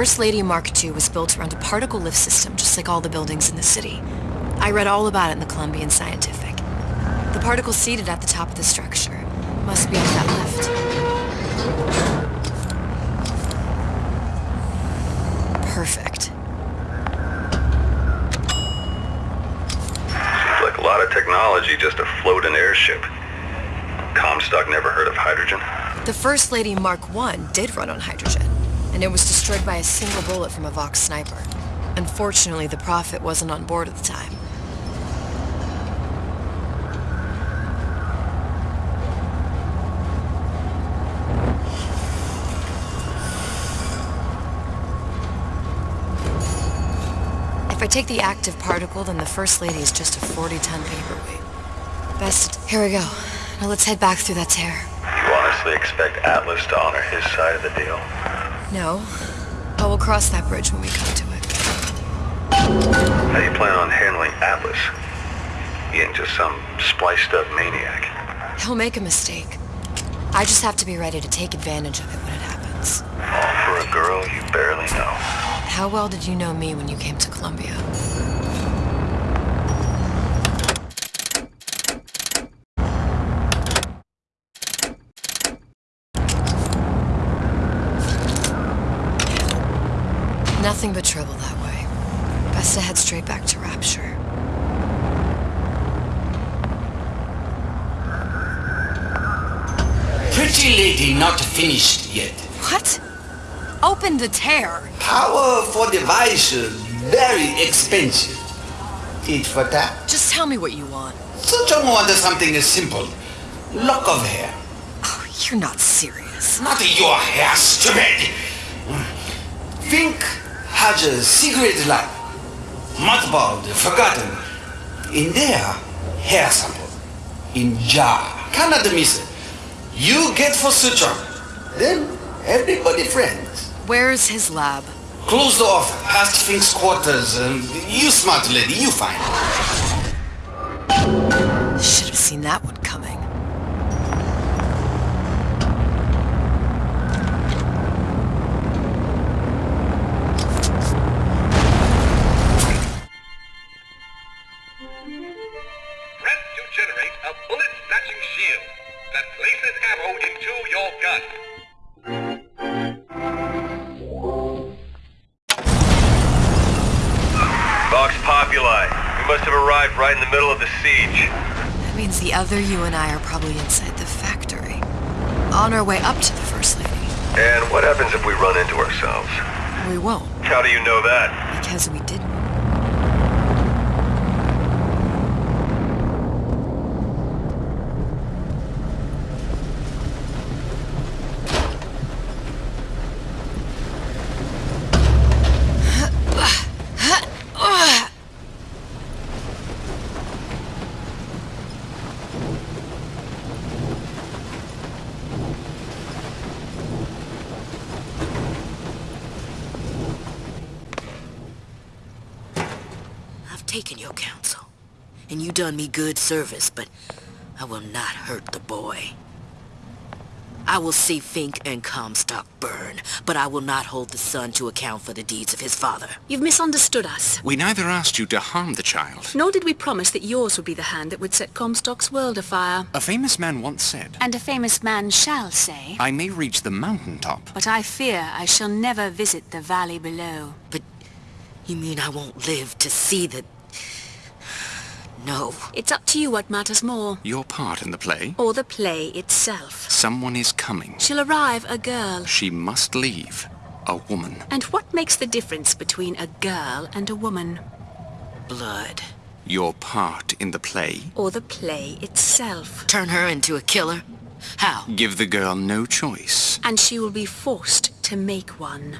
First Lady Mark II was built around a particle lift system just like all the buildings in the city. I read all about it in the Columbian Scientific. The particle's seated at the top of the structure. Must be up that lift. Perfect. Seems like a lot of technology just to float an airship. Comstock never heard of hydrogen? The First Lady Mark I did run on hydrogen, and it was destroyed by a single bullet from a Vox sniper. Unfortunately, the Prophet wasn't on board at the time. If I take the active particle, then the First Lady is just a 40-ton paperweight. Best... Here we go. Now let's head back through that tear. You honestly expect Atlas to honor his side of the deal? No. But we'll cross that bridge when we come to it. How do you plan on handling Atlas? He ain't just some spliced up maniac. He'll make a mistake. I just have to be ready to take advantage of it when it happens. All for a girl you barely know. How well did you know me when you came to Columbia? Nothing but trouble that way. Best to head straight back to Rapture. Pretty lady not finished yet. What? Open the tear! Power for device very expensive. Tit for that. Just tell me what you want. Such a want something is simple. Lock of hair. Oh, you're not serious. Not your hair, stupid. Think a secret lab, Mothballed, forgotten. In there, hair sample. In jar. Cannot miss it. You get for suture. Then everybody friends. Where's his lab? Closed off, past Fink's quarters. Um, you smart lady, you find. Should have seen that one coming. Other you and I are probably inside the factory. On our way up to the First Lady. And what happens if we run into ourselves? We won't, How do you know that? because we didn't. Taken your counsel, and you done me good service, but I will not hurt the boy. I will see Fink and Comstock burn, but I will not hold the son to account for the deeds of his father. You've misunderstood us. We neither asked you to harm the child. Nor did we promise that yours would be the hand that would set Comstock's world afire. A famous man once said, And a famous man shall say, I may reach the mountaintop. but I fear I shall never visit the valley below. But you mean I won't live to see the... No. It's up to you what matters more. Your part in the play? Or the play itself. Someone is coming. She'll arrive a girl. She must leave. A woman. And what makes the difference between a girl and a woman? Blood. Your part in the play? Or the play itself? Turn her into a killer? How? Give the girl no choice. And she will be forced to make one.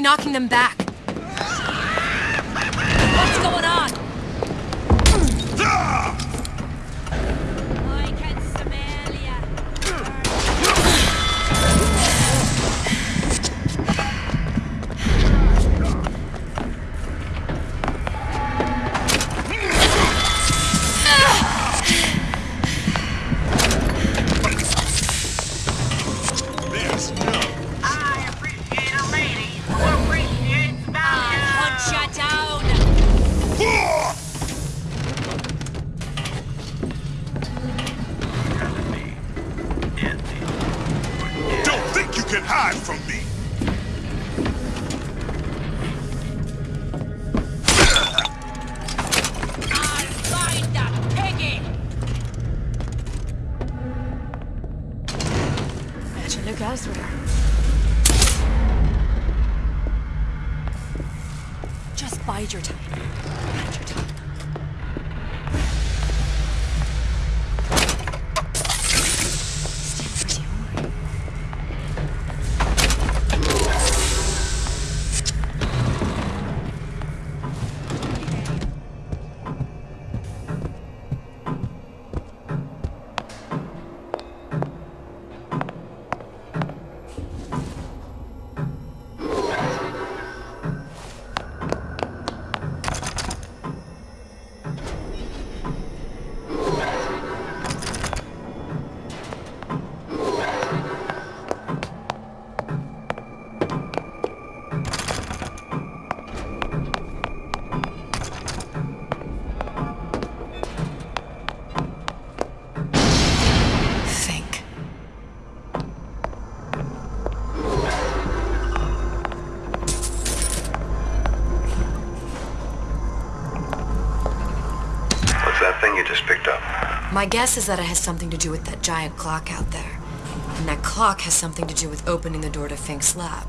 Knocking them back. Just bide your time. My guess is that it has something to do with that giant clock out there. And that clock has something to do with opening the door to Fink's lab.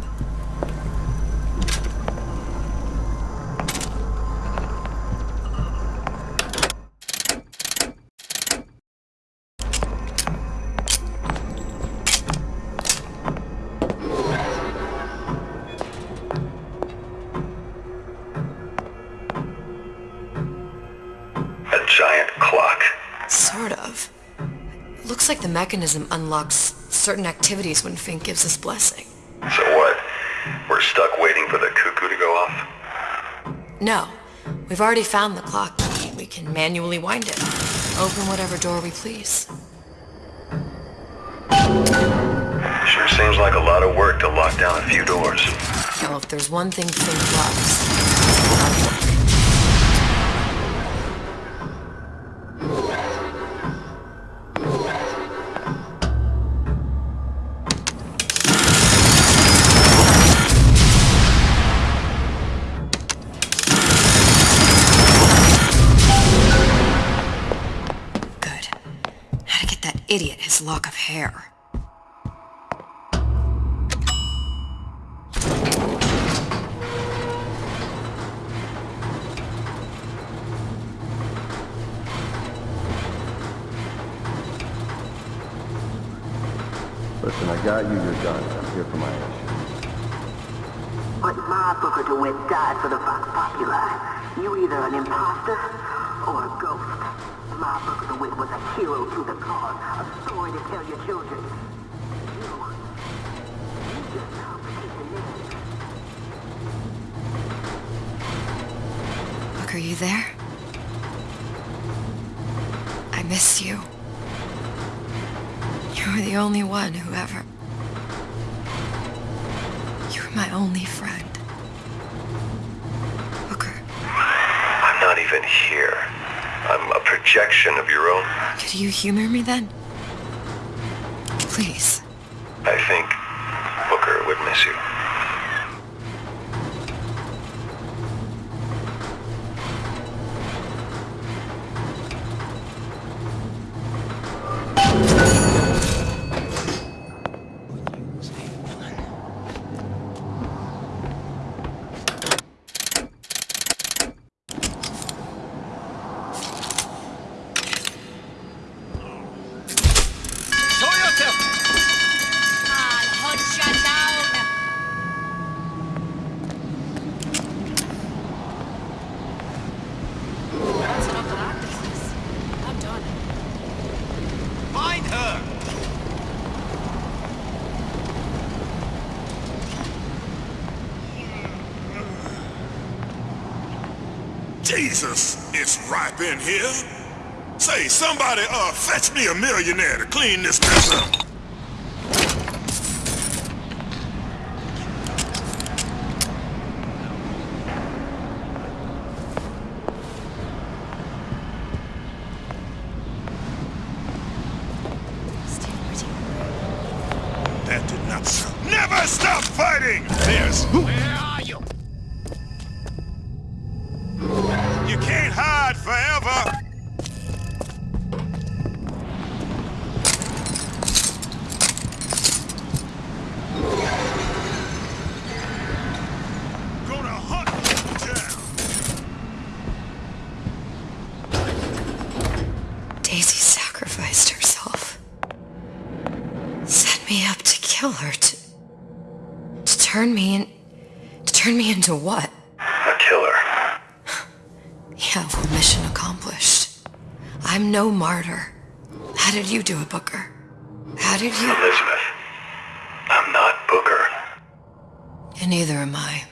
Like the mechanism unlocks certain activities when Fink gives his blessing. So what? We're stuck waiting for the cuckoo to go off? No, we've already found the clock. key. We can manually wind it. Open whatever door we please. Sure seems like a lot of work to lock down a few doors. Well, if there's one thing Fink loves. Idiot his lock of hair. Listen, I got you your gun. I'm here for my issue. But my Booker DeWitt died for the Vox Populi. You either an imposter or a ghost. My Booker DeWitt was a hero to the cause, a story to tell your children. You, you just complicate. Look, are you there? I miss you. You were the only one who ever... You were my only friend. Booker, I'm not even here. Projection of your own. could you humor me then? Please. I think Booker would miss you. Jesus, it's ripe in here. Say, somebody, uh, fetch me a millionaire to clean this mess up. Into what? A killer. Yeah, well, mission accomplished. I'm no martyr. How did you do it, Booker? How did you... Elizabeth. I'm not Booker. And neither am I.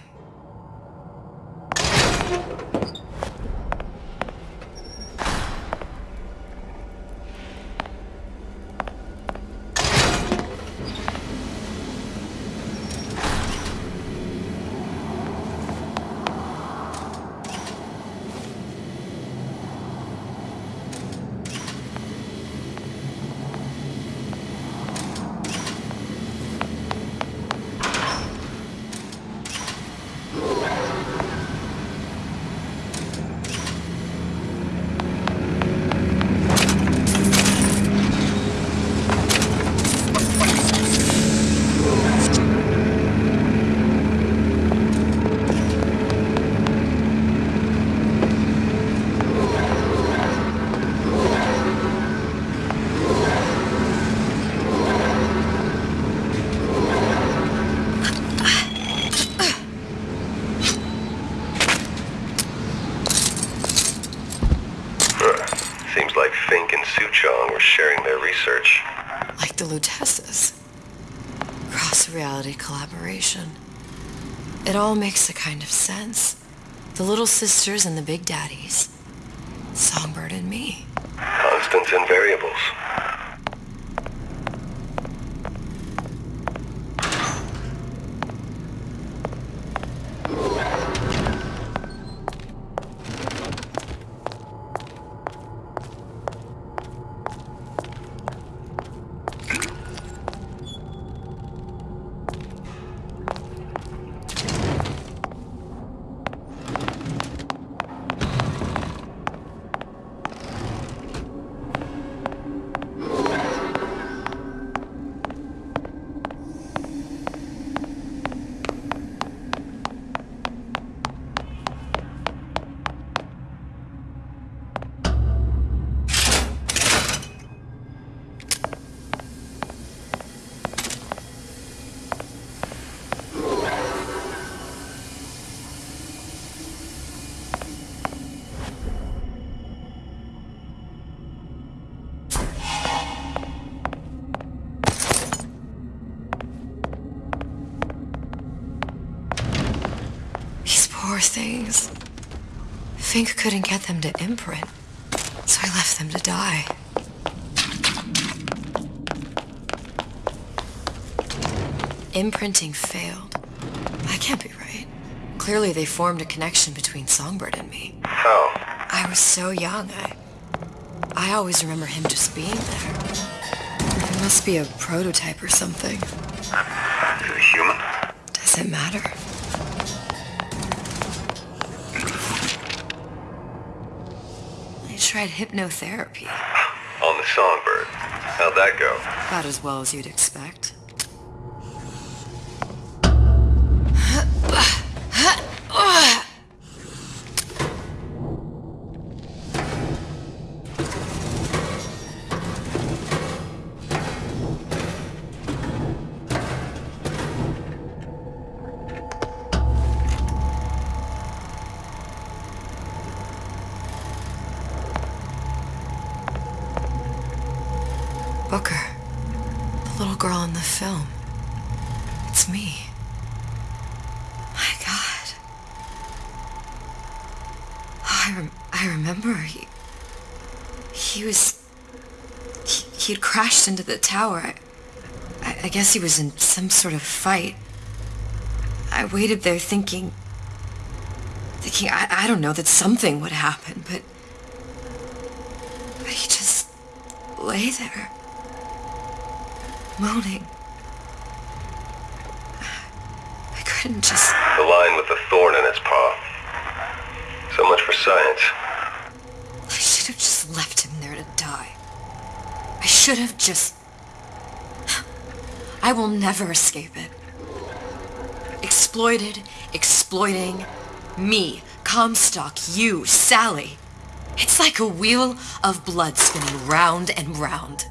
Huh. Seems like Fink and Suchong were sharing their research. Like the Luteces. Cross-reality collaboration. It all makes a kind of sense. The little sisters and the big daddies. Songbird and me. Constants and variables. These things. Fink couldn't get them to imprint, so I left them to die. Imprinting failed. That can't be right. Clearly they formed a connection between Songbird and me. How? I was so young, I... I always remember him just being there. It must be a prototype or something. Is it human? Does it matter? Tried hypnotherapy. On the Songbird. How'd that go? About as well as you'd expect. Booker. The little girl in the film. It's me. My God. Oh, I, rem- I remember he, he was, he, he had crashed into the tower. I, I, I guess he was in some sort of fight. I waited there thinking, thinking, I, I don't know, that something would happen, but, but he just lay there, moaning. I couldn't just... The lion with the thorn in its paw. So much for science. I should have just left him there to die. I should have just... I will never escape it. Exploited, exploiting, me, Comstock, you, Sally. It's like a wheel of blood spinning round and round.